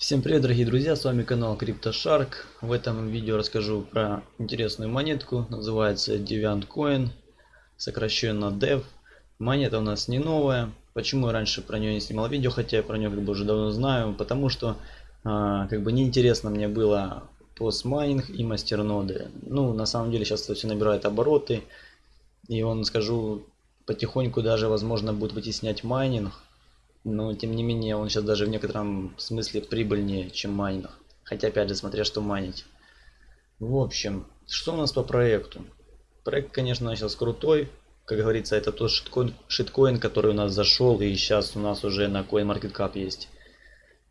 Всем привет, дорогие друзья, с вами канал CryptoShark. В этом видео расскажу про интересную монетку, называется DeviantCoin, сокращенно DEV. Монета у нас не новая. Почему я раньше про нее не снимал видео, хотя я про нее как бы уже давно знаю, потому что а, как бы неинтересно мне было постмайнинг и мастерноды. Ну, на самом деле сейчас это все набирает обороты, и он, скажу, потихоньку даже возможно будет вытеснять майнинг но тем не менее он сейчас даже в некотором смысле прибыльнее, чем майнинг. Хотя опять же смотря что майнить. В общем, что у нас по проекту? Проект, конечно, сейчас крутой. Как говорится, это тот шиткоин, шиткоин, который у нас зашел и сейчас у нас уже на CoinMarketCap есть.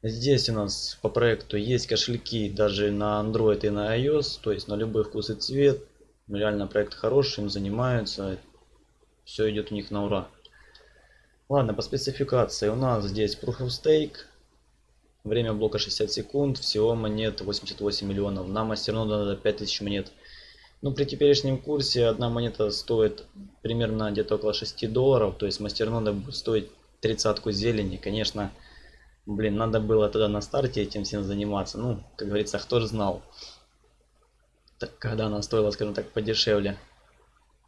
Здесь у нас по проекту есть кошельки даже на Android и на iOS, то есть на любой вкус и цвет. Реально проект хороший, им занимаются. Все идет у них на ура. Ладно, по спецификации у нас здесь Proof of Stake. Время блока 60 секунд. Всего монет 88 миллионов. На мастерноду надо 5000 монет. Ну, при теперешнем курсе одна монета стоит примерно где-то около 6 долларов. То есть мастернода будет стоить тридцатку зелени. Конечно, блин, надо было тогда на старте этим всем заниматься. Ну, как говорится, кто же знал. Так, когда она стоила, скажем так, подешевле.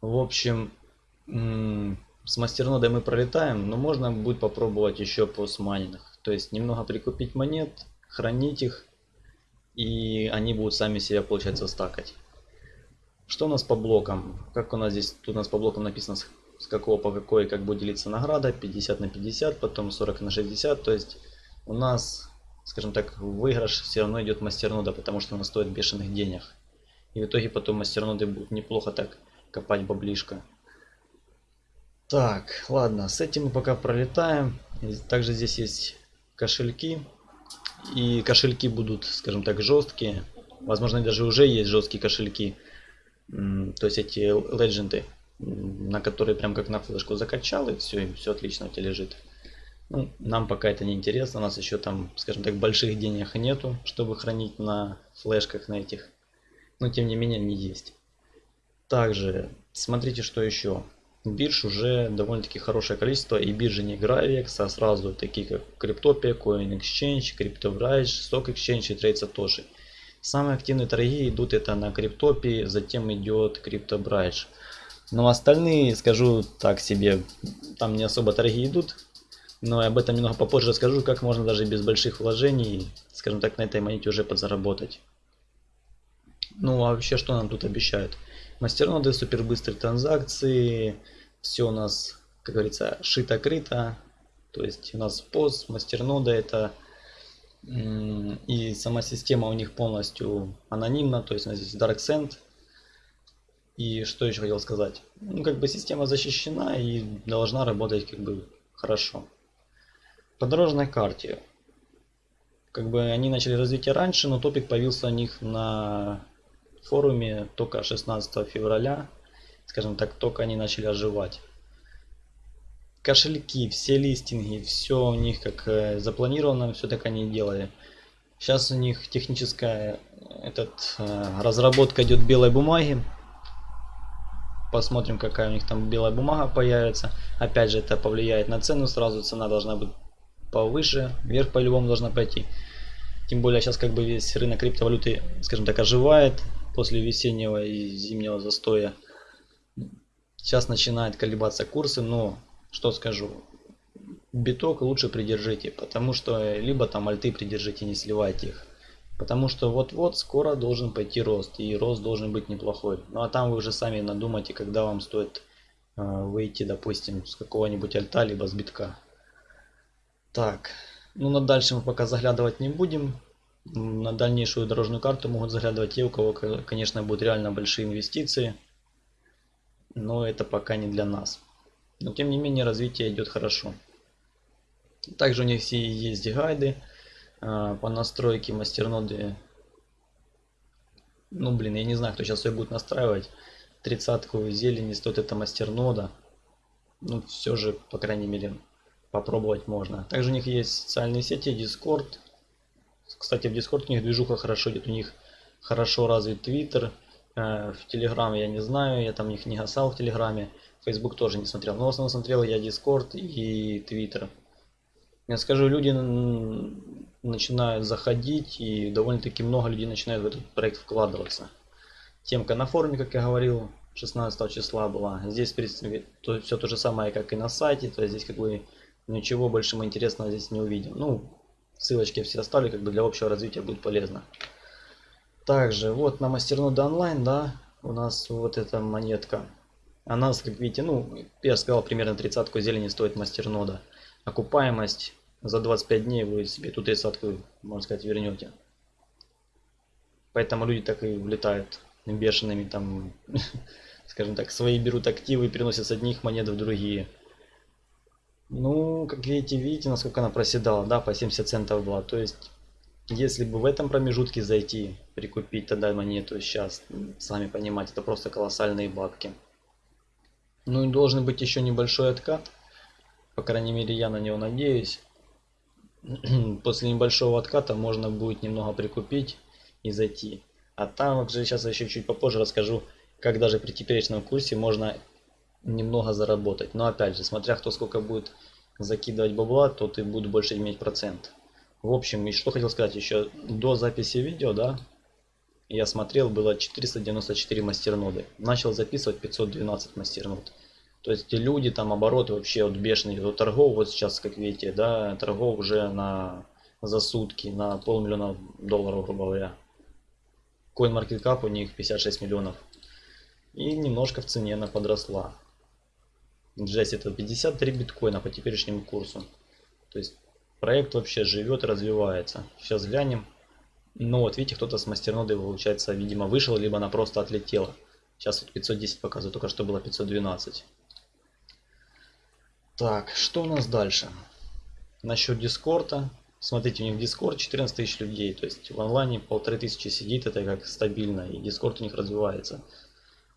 В общем, с мастернодой мы пролетаем, но можно будет попробовать еще PoS-майнинг. То есть немного прикупить монет, хранить их, и они будут сами себя, получается, стакать. Что у нас по блокам? Как у нас здесь, тут у нас по блокам написано с какого по какой, как будет делиться награда, 50 на 50, потом 40 на 60, то есть у нас, скажем так, выигрыш все равно идет мастернода, потому что она стоит бешеных денег. И в итоге потом мастерноды будут неплохо так копать баблишко. Так, ладно, с этим мы пока пролетаем. Также здесь есть кошельки. И кошельки будут, скажем так, жесткие. Возможно, даже уже есть жесткие кошельки. То есть эти легенды, на которые прям как на флешку закачал, и все, и все отлично у тебя лежит. Ну, нам пока это не интересно, у нас еще там, скажем так, больших денег нету, чтобы хранить на флешках на этих. Но тем не менее они есть. Также, смотрите, что еще бирж уже довольно-таки хорошее количество. И биржи не Gravex, а сразу такие как Cryptopia, Coin Exchange, CryptoBridge, Stock Exchange и Trade Satoshi. Самые активные торги идут это на Cryptopia, затем идет CryptoBridge. Но остальные, скажу так себе, там не особо торги идут. Но об этом немного попозже расскажу, как можно даже без больших вложений, скажем так, на этой монете уже подзаработать. Ну а вообще, что нам тут обещают? Мастерноды, супер быстрые транзакции, все у нас, как говорится, шито-крыто. То есть у нас пост, мастернода это и сама система у них полностью анонимна, то есть у нас здесь DarkSend. И что еще хотел сказать? Ну, как бы система защищена и должна работать как бы хорошо. По дорожной карте. Как бы они начали развитие раньше, но топик появился у них на форуме только 16 февраля, скажем так, только они начали оживать. Кошельки, все листинги, все у них как э, запланировано, все так они делали. Сейчас у них техническая этот, э, разработка идет белой бумаги. Посмотрим, какая у них там белая бумага появится. Опять же, это повлияет на цену сразу. Цена должна быть повыше, вверх по-любому должна пойти. Тем более сейчас как бы весь рынок криптовалюты, скажем так, оживает после весеннего и зимнего застоя. Сейчас начинает колебаться курсы, но что скажу, биток лучше придержите, потому что либо там альты придержите, не сливайте их. Потому что вот-вот скоро должен пойти рост, и рост должен быть неплохой. Ну а там вы уже сами надумайте, когда вам стоит э, выйти, допустим, с какого-нибудь альта, либо с битка. Так, ну на дальше мы пока заглядывать не будем на дальнейшую дорожную карту могут заглядывать те, у кого, конечно, будут реально большие инвестиции. Но это пока не для нас. Но тем не менее развитие идет хорошо. Также у них все есть гайды а, по настройке мастерноды. Ну блин, я не знаю, кто сейчас ее будет настраивать. Тридцатку зелени стоит эта мастернода. Ну все же, по крайней мере, попробовать можно. Также у них есть социальные сети, Discord, кстати, в Discord у них движуха хорошо идет, у них хорошо развит Twitter. Э, в Telegram я не знаю, я там их не гасал в Телеграме. Facebook тоже не смотрел. Но в основном смотрел я Discord и Twitter. Я скажу, люди начинают заходить и довольно-таки много людей начинают в этот проект вкладываться. Темка на форуме, как я говорил, 16 числа была. Здесь, в принципе, то, все то же самое, как и на сайте. То есть здесь как бы ничего больше мы интересного здесь не увидим. Ну, ссылочки все оставлю, как бы для общего развития будет полезно. Также вот на мастернода онлайн, да, у нас вот эта монетка. Она, как видите, ну, я сказал, примерно тридцатку зелени стоит мастернода. Окупаемость за 25 дней вы себе ту тридцатку, можно сказать, вернете. Поэтому люди так и влетают бешеными там, скажем так, свои берут активы и переносят с одних монет в другие. Ну, как видите, видите, насколько она проседала, да, по 70 центов была. То есть, если бы в этом промежутке зайти, прикупить тогда монету сейчас, сами понимаете, это просто колоссальные бабки. Ну и должен быть еще небольшой откат. По крайней мере, я на него надеюсь. После небольшого отката можно будет немного прикупить и зайти. А там уже сейчас еще чуть попозже расскажу, как даже при теперешнем курсе можно немного заработать. Но опять же, смотря кто сколько будет закидывать бабла, то ты будешь больше иметь процент. В общем, и что хотел сказать еще, до записи видео, да, я смотрел, было 494 мастерноды. Начал записывать 512 мастернод. То есть люди там обороты вообще вот бешеные. Вот торгов вот сейчас, как видите, да, торгов уже на за сутки, на полмиллиона долларов, грубо говоря. CoinMarketCap у них 56 миллионов. И немножко в цене она подросла. Джесс это 53 биткоина по теперешнему курсу. То есть проект вообще живет развивается. Сейчас глянем. Ну вот видите, кто-то с мастернодой получается, видимо, вышел, либо она просто отлетела. Сейчас вот 510 показывает, только что было 512. Так, что у нас дальше? Насчет Дискорда. Смотрите, у них Discord 14 тысяч людей, то есть в онлайне полторы тысячи сидит, это как стабильно, и Discord у них развивается.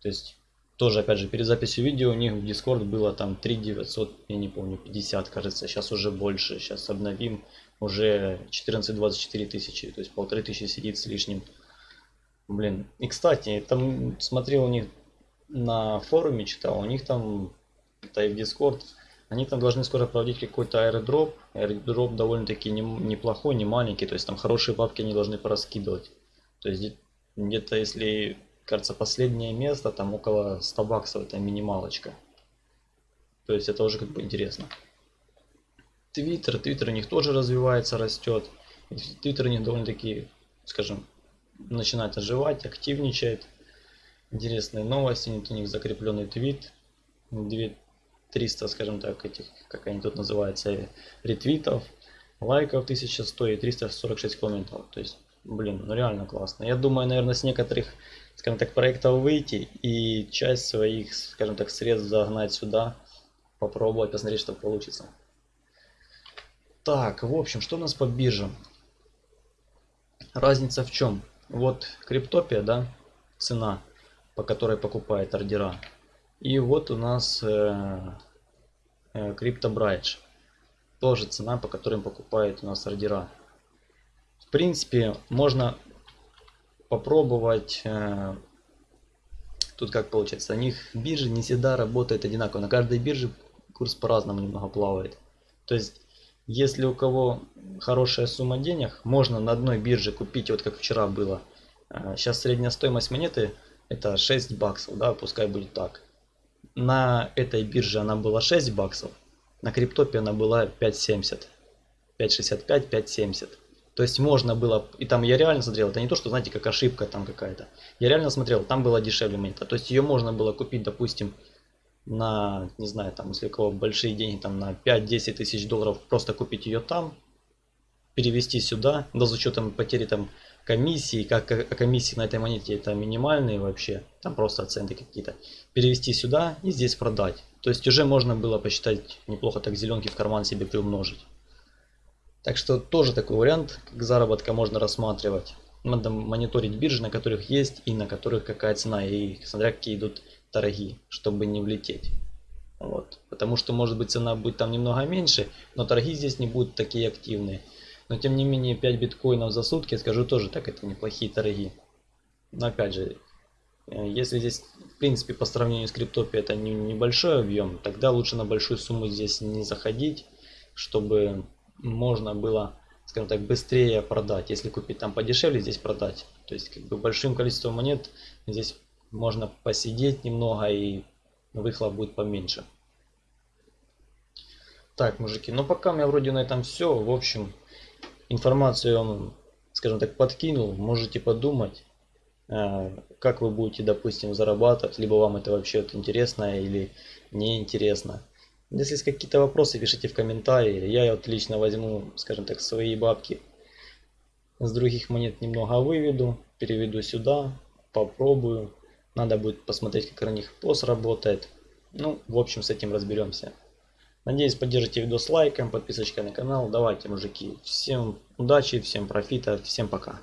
То есть тоже, опять же, перед записью видео у них в Discord было там 3900, я не помню, 50, кажется, сейчас уже больше, сейчас обновим, уже 14-24 тысячи, то есть полторы тысячи сидит с лишним. Блин, и кстати, там смотрел у них на форуме, читал, у них там, это и в Discord, они там должны скоро проводить какой-то аэродроп. Аэродроп довольно-таки не, неплохой, не маленький. То есть там хорошие бабки они должны пораскидывать. То есть где-то, если, кажется, последнее место, там около 100 баксов, это минималочка. То есть это уже как бы интересно. Твиттер, Твиттер у них тоже развивается, растет. Твиттер у них довольно-таки, скажем, начинает оживать, активничает. Интересные новости, у них закрепленный твит. 300, скажем так, этих, как они тут называются, ретвитов, лайков 1100 и 346 комментов. То есть, блин, ну реально классно. Я думаю, наверное, с некоторых, скажем так, проектов выйти и часть своих, скажем так, средств загнать сюда, попробовать, посмотреть, что получится. Так, в общем, что у нас по биржам? Разница в чем? Вот Криптопия, да, цена, по которой покупает ордера. И вот у нас э, э, CryptoBridge. Тоже цена, по которым покупают у нас ордера. В принципе, можно попробовать. Э, тут как получается, у них биржи не всегда работают одинаково. На каждой бирже курс по-разному немного плавает. То есть, если у кого хорошая сумма денег, можно на одной бирже купить, вот как вчера было. Сейчас средняя стоимость монеты это 6 баксов, да, пускай будет так на этой бирже она была 6 баксов, на криптопе она была 5.70. 5.65, 5.70. То есть можно было, и там я реально смотрел, это не то, что знаете, как ошибка там какая-то. Я реально смотрел, там было дешевле монета. То есть ее можно было купить, допустим, на, не знаю, там, если у кого большие деньги, там на 5-10 тысяч долларов, просто купить ее там, перевести сюда, да, с учетом потери там комиссии, как комиссии на этой монете это минимальные вообще, там просто оценки какие-то, перевести сюда и здесь продать. То есть уже можно было посчитать неплохо так зеленки в карман себе приумножить. Так что тоже такой вариант, как заработка можно рассматривать. Надо мониторить биржи, на которых есть и на которых какая цена, и смотря какие идут торги, чтобы не влететь. Вот. Потому что может быть цена будет там немного меньше, но торги здесь не будут такие активные. Но тем не менее 5 биткоинов за сутки, скажу тоже так, это неплохие торги. Но опять же, э, если здесь в принципе по сравнению с криптопи это не, небольшой объем, тогда лучше на большую сумму здесь не заходить, чтобы можно было, скажем так, быстрее продать. Если купить там подешевле, здесь продать. То есть как бы большим количеством монет здесь можно посидеть немного и выхлоп будет поменьше. Так, мужики, ну пока у меня вроде на этом все. В общем, информацию я вам, скажем так, подкинул. Можете подумать, э, как вы будете, допустим, зарабатывать. Либо вам это вообще вот интересно или не интересно. Если есть какие-то вопросы, пишите в комментарии. Я вот лично возьму, скажем так, свои бабки. С других монет немного выведу, переведу сюда, попробую. Надо будет посмотреть, как на них пост работает. Ну, в общем, с этим разберемся. Надеюсь, поддержите видос лайком, подписочкой на канал. Давайте, мужики. Всем удачи, всем профита, всем пока.